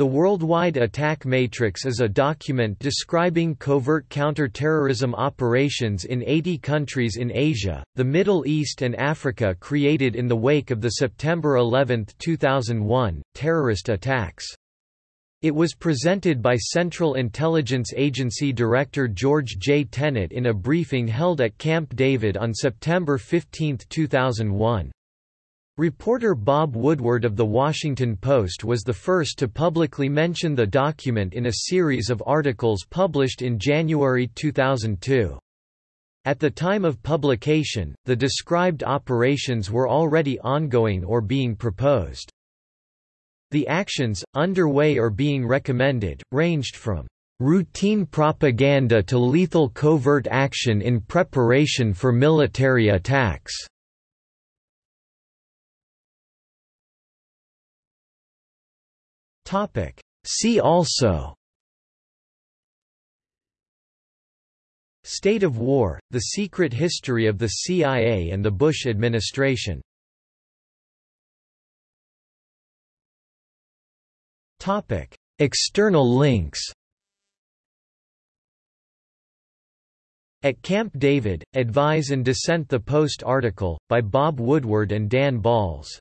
The Worldwide Attack Matrix is a document describing covert counter-terrorism operations in 80 countries in Asia, the Middle East and Africa created in the wake of the September 11, 2001, terrorist attacks. It was presented by Central Intelligence Agency Director George J. Tenet in a briefing held at Camp David on September 15, 2001. Reporter Bob Woodward of The Washington Post was the first to publicly mention the document in a series of articles published in January 2002. At the time of publication, the described operations were already ongoing or being proposed. The actions, underway or being recommended, ranged from routine propaganda to lethal covert action in preparation for military attacks. See also. State of War, The Secret History of the CIA and the Bush Administration. External links. At Camp David, Advise and Dissent The Post article, by Bob Woodward and Dan Balz